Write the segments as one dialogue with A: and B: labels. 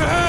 A: It's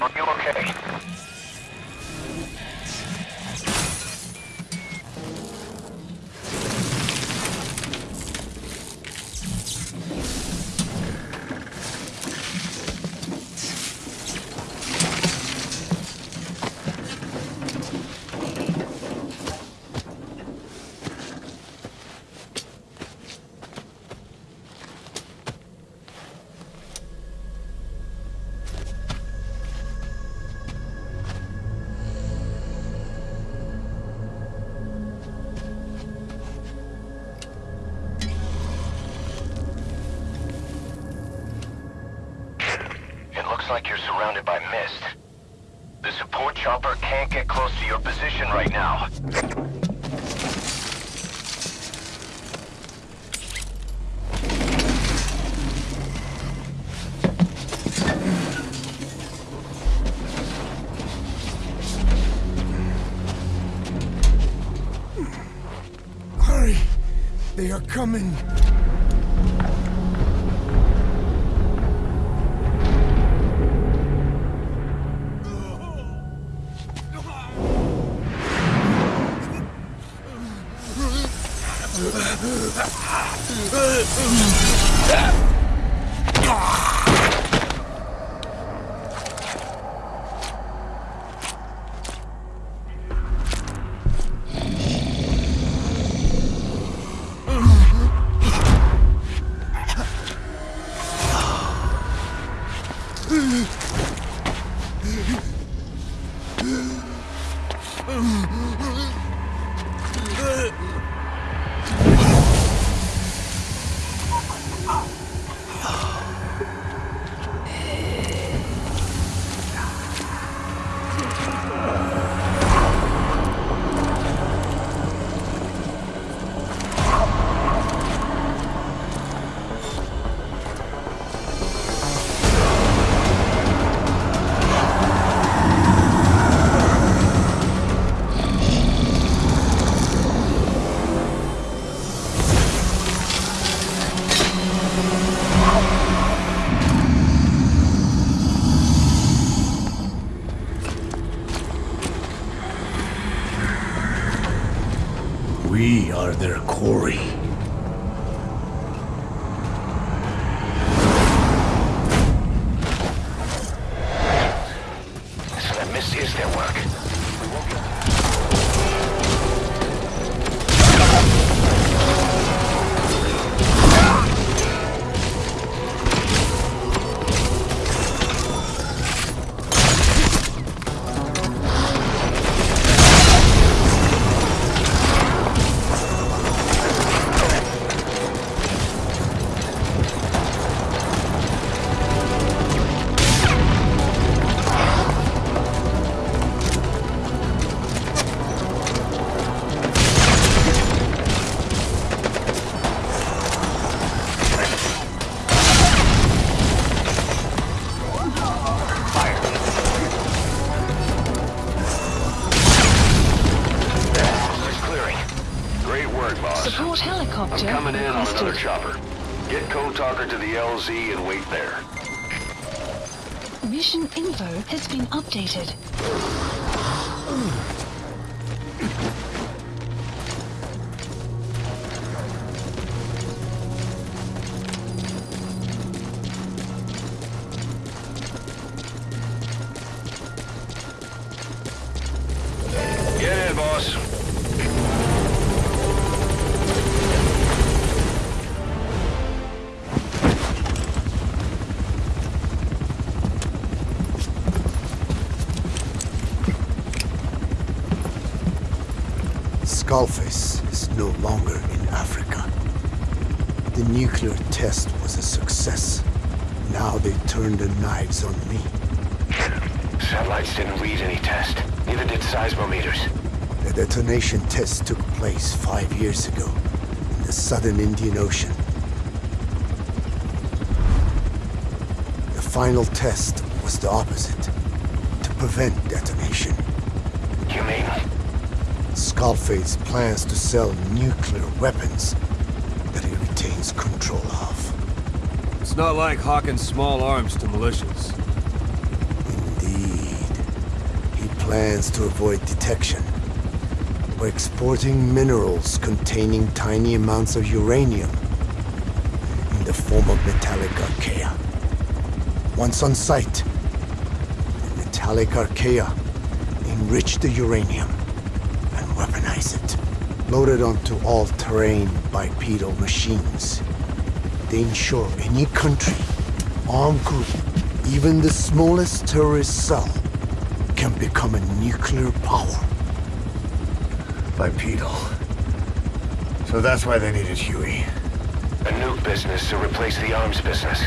B: Are you okay? Looks like you're surrounded by mist. The support chopper can't get close to your position right now.
A: Hurry! They are coming! We
B: Mist is their work.
C: Mission info has been updated.
A: Skullface is no longer in Africa. The nuclear test was a success. Now they turned their knives on me.
D: Satellites didn't read any test. Neither did seismometers.
A: The detonation test took place five years ago in the southern Indian Ocean. The final test was the opposite, to prevent detonation.
D: You mean?
A: Skullface plans to sell nuclear weapons that he retains control of.
E: It's not like hawking small arms to militias.
A: Indeed. He plans to avoid detection by exporting minerals containing tiny amounts of uranium in the form of metallic archaea. Once on site, the metallic archaea enrich the uranium weaponize it. Loaded onto all-terrain bipedal machines. They ensure any country, armed group, even the smallest terrorist cell, can become a nuclear power.
F: Bipedal. So that's why they needed Huey.
D: A nuke business to replace the arms business.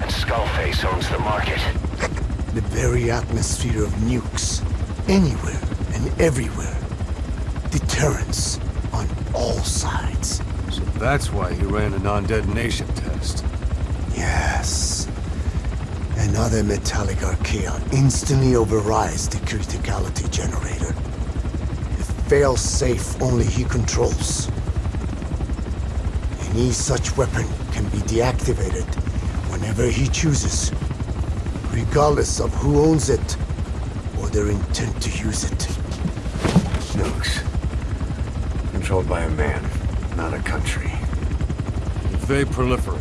D: And Skullface owns the market.
A: The very atmosphere of nukes, anywhere and everywhere. Deterrence on all sides.
E: So that's why he ran a non-detonation test.
A: Yes. Another metallic archaea instantly overrides the criticality generator. It fails safe only he controls. Any such weapon can be deactivated whenever he chooses, regardless of who owns it or their intent to use it.
F: Nukes. Controlled by a man, not a country.
E: If they proliferate,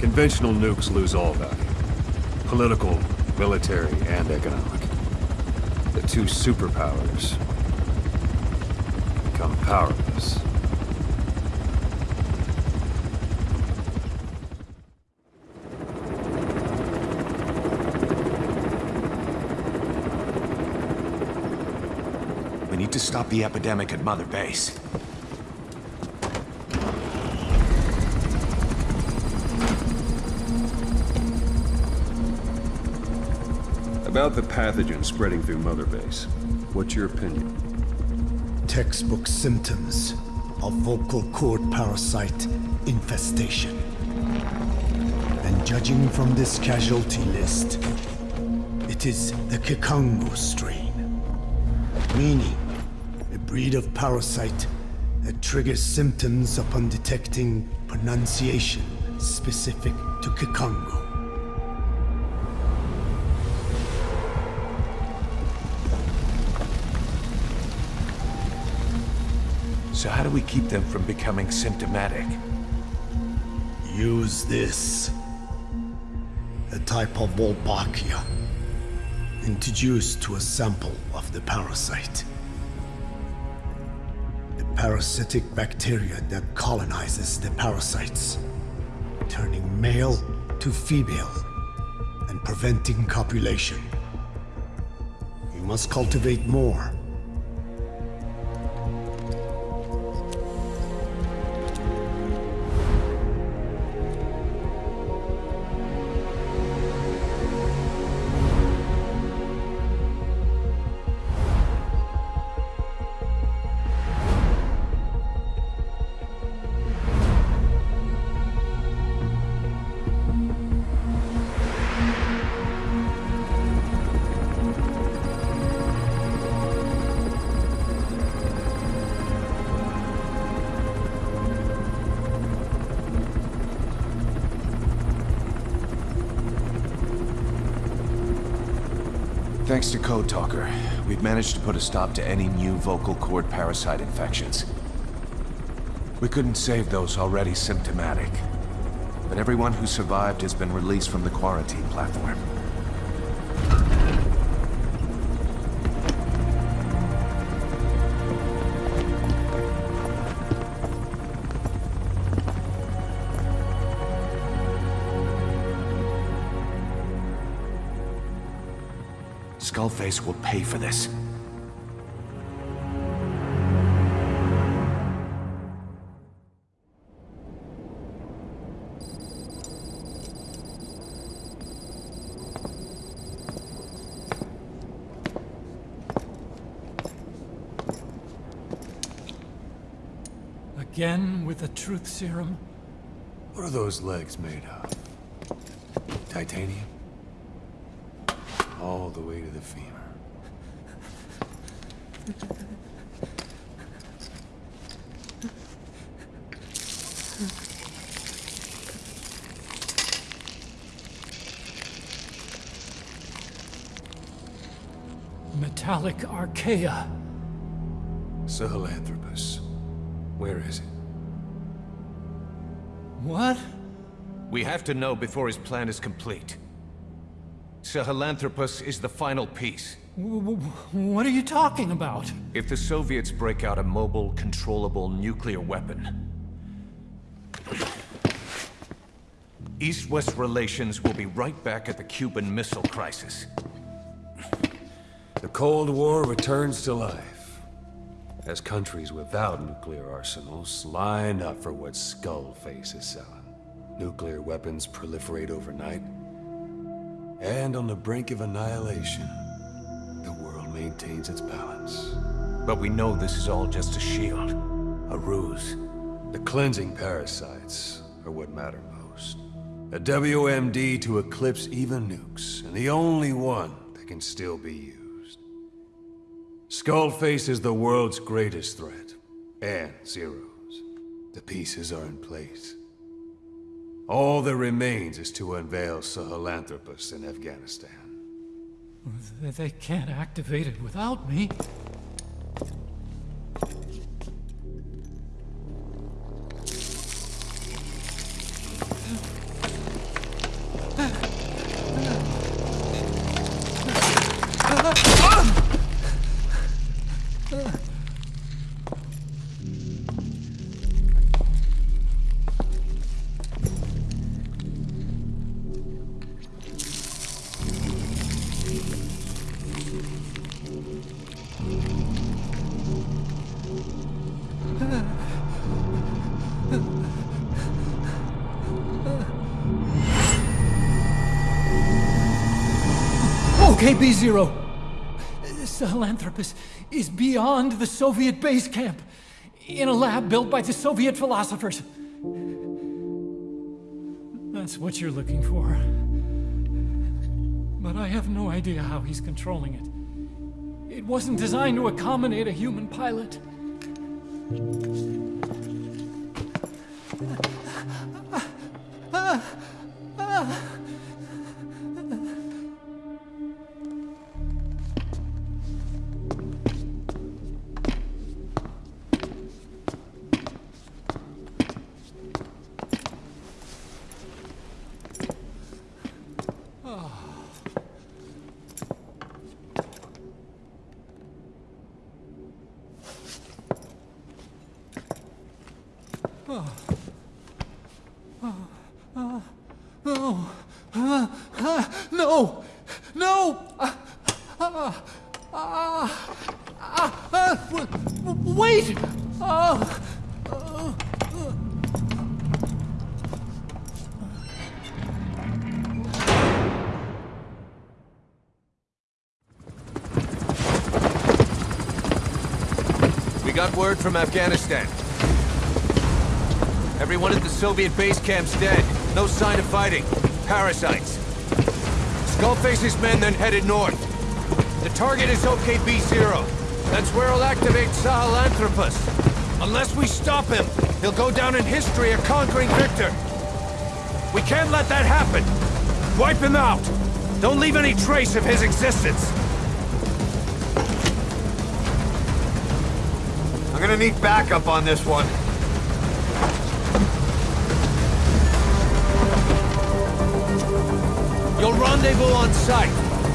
E: conventional nukes lose all value. Political, military, and economic. The two superpowers become powerless.
B: Need to stop the epidemic at Mother Base.
G: About the pathogen spreading through Mother Base, what's your opinion?
A: Textbook symptoms of vocal cord parasite infestation. And judging from this casualty list, it is the Kikongo strain. Meaning, a breed of parasite that triggers symptoms upon detecting pronunciation specific to Kikongo.
B: So how do we keep them from becoming symptomatic?
A: Use this. A type of Wolbachia. Introduced to a sample of the parasite. Parasitic bacteria that colonizes the parasites, turning male to female and preventing copulation. You must cultivate more.
B: Thanks to Code Talker, we've managed to put a stop to any new vocal cord parasite infections. We couldn't save those already symptomatic. But everyone who survived has been released from the quarantine platform. Skullface will pay for this.
H: Again with the truth serum?
E: What are those legs made of? Titanium? All the way to the femur.
H: Metallic archaea.
E: Sahelanthropus. Where is it?
H: What?
B: We have to know before his plan is complete. Sahelanthropus is the final piece.
H: W- w- what are you talking about?
B: If the Soviets break out a mobile, controllable nuclear weapon, East-West relations will be right back at the Cuban Missile Crisis.
E: The Cold War returns to life. As countries without nuclear arsenals line up for what Skullface is selling. Nuclear weapons proliferate overnight. And on the brink of annihilation, the world maintains its balance.
B: But we know this is all just a shield.
E: A ruse. The cleansing parasites are what matter most. A WMD to eclipse even nukes, and the only one that can still be used. Skullface is the world's greatest threat. And Zero's. The pieces are in place. All that remains is to unveil Sahelanthropus in Afghanistan.
H: They can't activate it without me. Okay, B-Zero. Sahelanthropus is beyond the Soviet base camp, in a lab built by the Soviet philosophers. That's what you're looking for. But I have no idea how he's controlling it. It wasn't designed to accommodate a human pilot. No! Ah, ah, ah, wait!
B: We got word from Afghanistan. Everyone at the Soviet base camp's dead. No sign of fighting. Parasites. Skullface's men then headed north. The target is OKB-0. That's where he'll activate Sahelanthropus. Unless we stop him, he'll go down in history a conquering victor. We can't let that happen. Wipe him out. Don't leave any trace of his existence.
F: I'm gonna need backup on this one.
B: You'll rendezvous on site.